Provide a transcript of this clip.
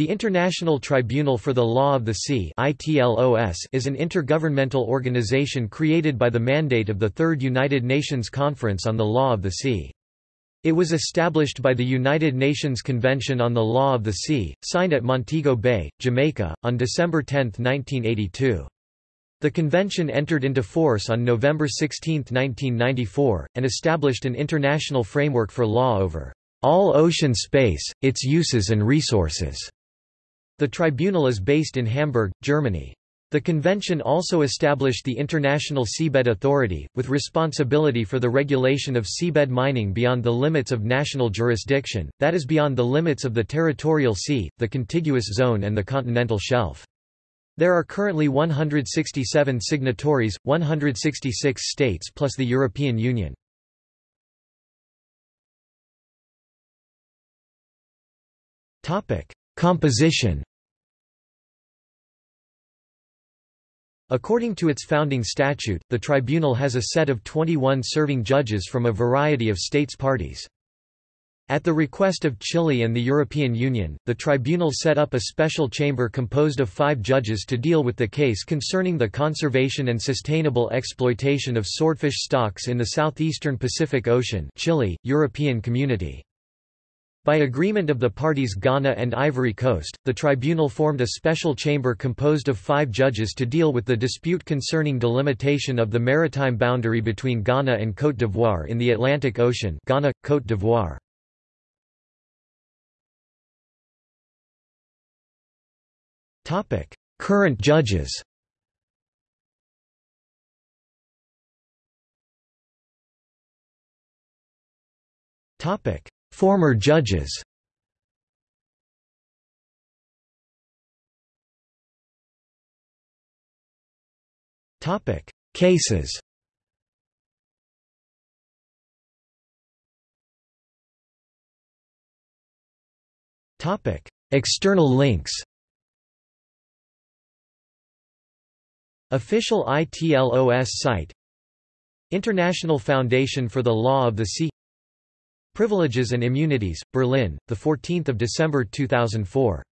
The International Tribunal for the Law of the Sea is an intergovernmental organization created by the mandate of the Third United Nations Conference on the Law of the Sea. It was established by the United Nations Convention on the Law of the Sea, signed at Montego Bay, Jamaica, on December 10, 1982. The convention entered into force on November 16, 1994, and established an international framework for law over all ocean space, its uses and resources. The tribunal is based in Hamburg, Germany. The convention also established the International Seabed Authority, with responsibility for the regulation of seabed mining beyond the limits of national jurisdiction, that is beyond the limits of the territorial sea, the contiguous zone and the continental shelf. There are currently 167 signatories, 166 states plus the European Union. Composition According to its founding statute, the tribunal has a set of 21 serving judges from a variety of states parties. At the request of Chile and the European Union, the tribunal set up a special chamber composed of five judges to deal with the case concerning the conservation and sustainable exploitation of swordfish stocks in the southeastern Pacific Ocean Chile, European Community. By agreement of the parties Ghana and Ivory Coast, the tribunal formed a special chamber composed of five judges to deal with the dispute concerning delimitation of the maritime boundary between Ghana and Côte d'Ivoire in the Atlantic Ocean Ghana, Côte d'Ivoire. Current judges Topic Former judges. Topic: Cases. Topic: External links. Official ITLOS site. International Foundation for the Law of the Sea Privileges and Immunities, Berlin, 14 December 2004